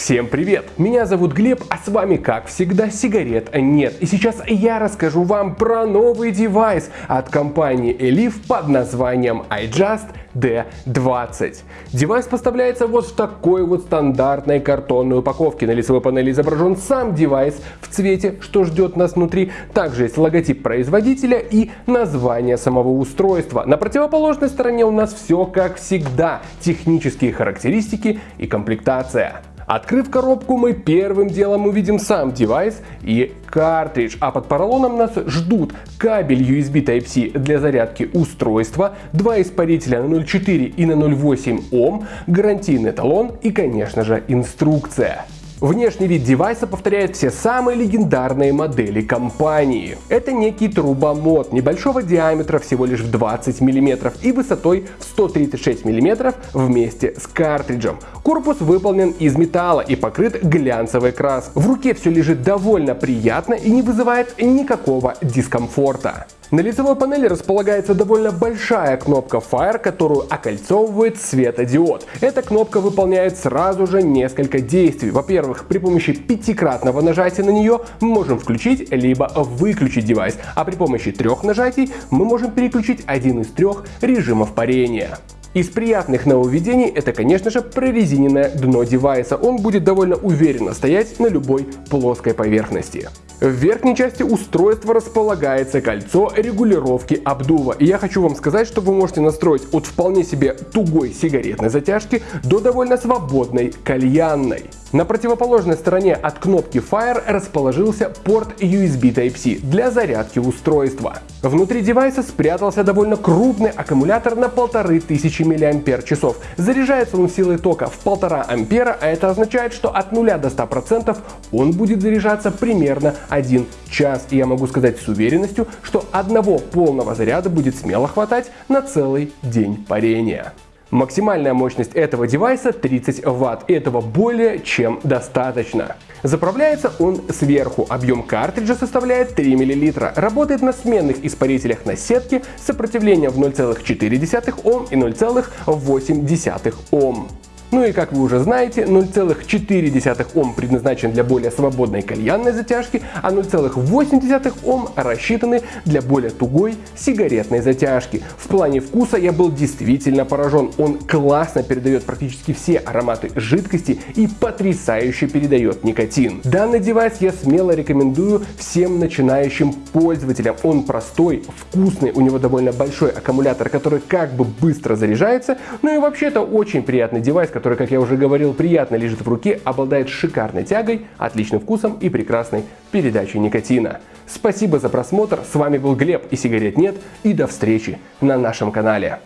Всем привет! Меня зовут Глеб, а с вами, как всегда, сигарет нет. И сейчас я расскажу вам про новый девайс от компании Eleaf под названием iJust D20. Девайс поставляется вот в такой вот стандартной картонной упаковке. На лицевой панели изображен сам девайс в цвете, что ждет нас внутри. Также есть логотип производителя и название самого устройства. На противоположной стороне у нас все как всегда. Технические характеристики и комплектация. Открыв коробку, мы первым делом увидим сам девайс и картридж, а под поролоном нас ждут кабель USB Type-C для зарядки устройства, два испарителя на 0,4 и на 0,8 Ом, гарантийный талон и, конечно же, инструкция. Внешний вид девайса повторяет все самые легендарные модели компании. Это некий трубомод небольшого диаметра всего лишь в 20 мм и высотой в 136 мм вместе с картриджем. Корпус выполнен из металла и покрыт глянцевой краской. В руке все лежит довольно приятно и не вызывает никакого дискомфорта. На лицевой панели располагается довольно большая кнопка Fire, которую окольцовывает светодиод. Эта кнопка выполняет сразу же несколько действий. Во-первых, при помощи пятикратного нажатия на нее мы можем включить либо выключить девайс, а при помощи трех нажатий мы можем переключить один из трех режимов парения. Из приятных нововведений это, конечно же, прорезиненное дно девайса. Он будет довольно уверенно стоять на любой плоской поверхности. В верхней части устройства располагается кольцо регулировки обдува. И я хочу вам сказать, что вы можете настроить от вполне себе тугой сигаретной затяжки до довольно свободной кальянной. На противоположной стороне от кнопки Fire расположился порт USB Type-C для зарядки устройства. Внутри девайса спрятался довольно крупный аккумулятор на 1500 мАч. Заряжается он силой тока в 1,5 ампера, а это означает, что от 0 до 100% он будет заряжаться примерно 1 час. И я могу сказать с уверенностью, что одного полного заряда будет смело хватать на целый день парения. Максимальная мощность этого девайса 30 Вт, этого более чем достаточно. Заправляется он сверху, объем картриджа составляет 3 мл, работает на сменных испарителях на сетке с сопротивлением в 0,4 Ом и 0,8 Ом. Ну и как вы уже знаете, 0,4 Ом предназначен для более свободной кальянной затяжки, а 0,8 Ом рассчитаны для более тугой сигаретной затяжки. В плане вкуса я был действительно поражен. Он классно передает практически все ароматы жидкости и потрясающе передает никотин. Данный девайс я смело рекомендую всем начинающим пользователям. Он простой, вкусный, у него довольно большой аккумулятор, который как бы быстро заряжается. Ну и вообще это очень приятный девайс, который, как я уже говорил, приятно лежит в руке, обладает шикарной тягой, отличным вкусом и прекрасной передачей никотина. Спасибо за просмотр, с вами был Глеб и сигарет нет, и до встречи на нашем канале.